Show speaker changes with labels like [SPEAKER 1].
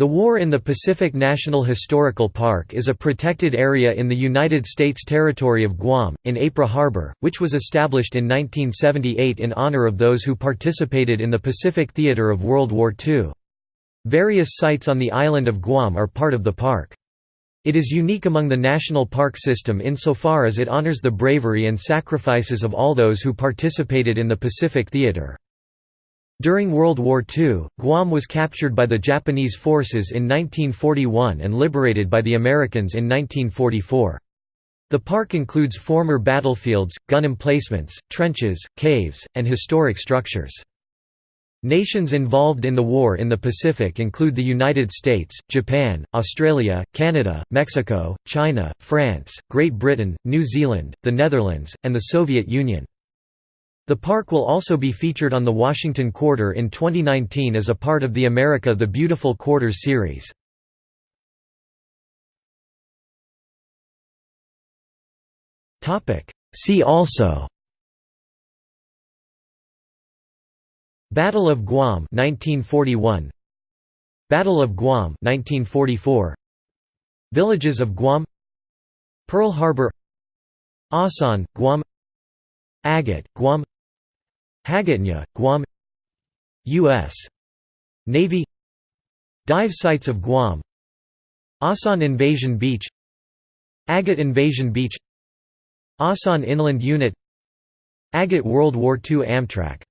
[SPEAKER 1] The War in the Pacific National Historical Park is a protected area in the United States territory of Guam, in Apra Harbor, which was established in 1978 in honor of those who participated in the Pacific theater of World War II. Various sites on the island of Guam are part of the park. It is unique among the national park system insofar as it honors the bravery and sacrifices of all those who participated in the Pacific theater. During World War II, Guam was captured by the Japanese forces in 1941 and liberated by the Americans in 1944. The park includes former battlefields, gun emplacements, trenches, caves, and historic structures. Nations involved in the war in the Pacific include the United States, Japan, Australia, Canada, Mexico, China, France, Great Britain, New Zealand, the Netherlands, and the Soviet Union. The park will also be featured on the Washington Quarter in 2019 as a part of the America the Beautiful Quarters series. See also Battle of Guam 1941 Battle of Guam 1944 Villages of Guam Pearl Harbor Asan, Guam Agat, Guam Hagåtña, Guam U.S. Navy. Dive sites of Guam. Asan Invasion Beach. Agat Invasion Beach. Asan Inland Unit. Agat World War II Amtrac